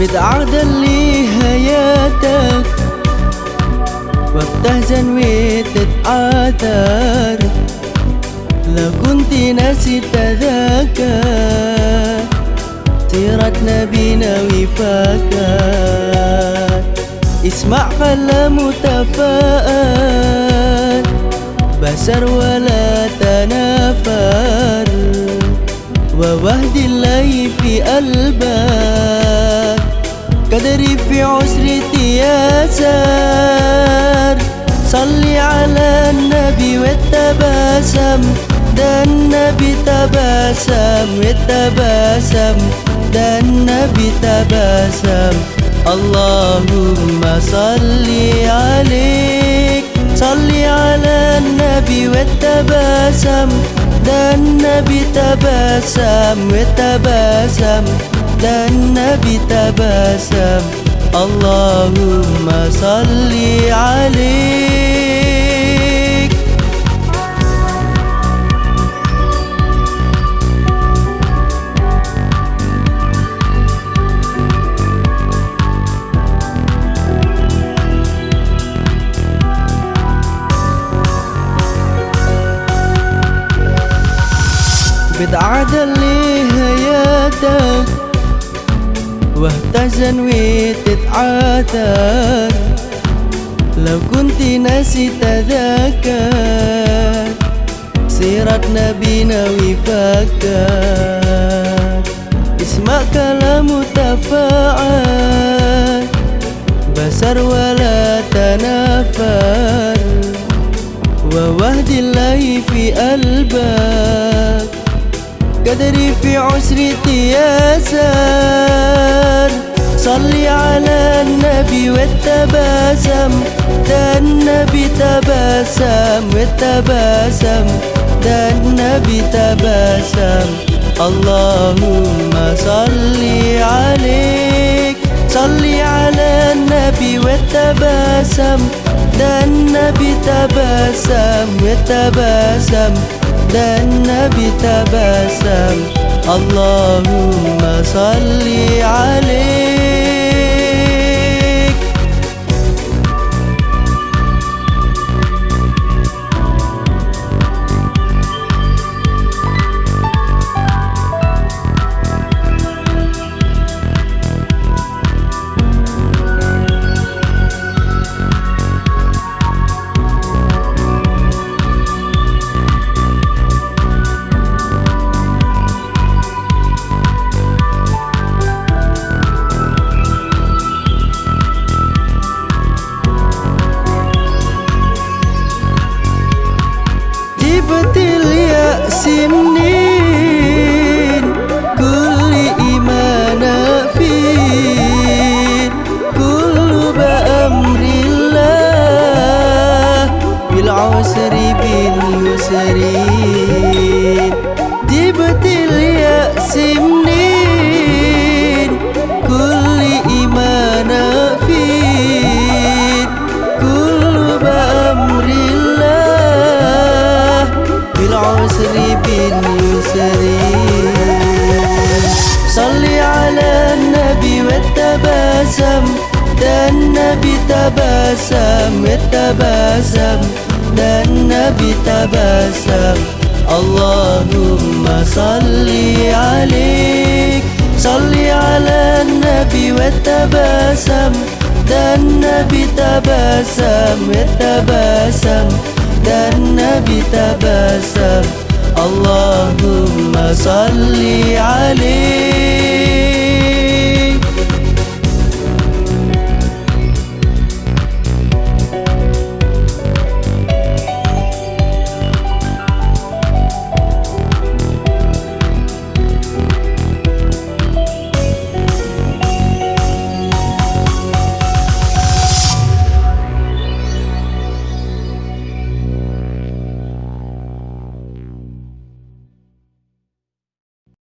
بتعدل لي حياتك وبتهزن وتتعاثر لو كنت ناسي تذاكر سيرة نبينا وفاكر اسمع خلى متفائل بشر ولا تنافر ووهد الله في قلبك قدري في عسرتي ياسر صلي على النبي والتباسم ده النبي تباسم والتباسم ده النبي تباسم. اللهم صلي عليك. صلي على النبي والتباسم ده النبي تباسم وتباسم ده النبي تباسم. اللهم صلي عليك. بتعدل لي حياتك واهتزن وتتعاثر. لو كنت ناسي تذاكر سيرة نبينا وفكر اسمع كلام تفاعل بسر ولا تنافر. ووهد الله في قلبك قدري في عسرتي ياسر صلي على النبي والتباسم ده النبي تباسم والتباسم ده النبي تباسم. اللهم صلي عليك. صلي على النبي والتباسم ده النبي تباسم والتباسم ده النبي تباسم. اللهم صلي عليك. betil ya simni بالعسر باليسر صلي على النبي والتباسم ده النبي تباسم والتباسم ده النبي تباسم. اللهم صلي عليك. صلي على النبي والتباسم ده النبي تباسم والتباسم ده النبي النبي تبسم اللهم صل عليه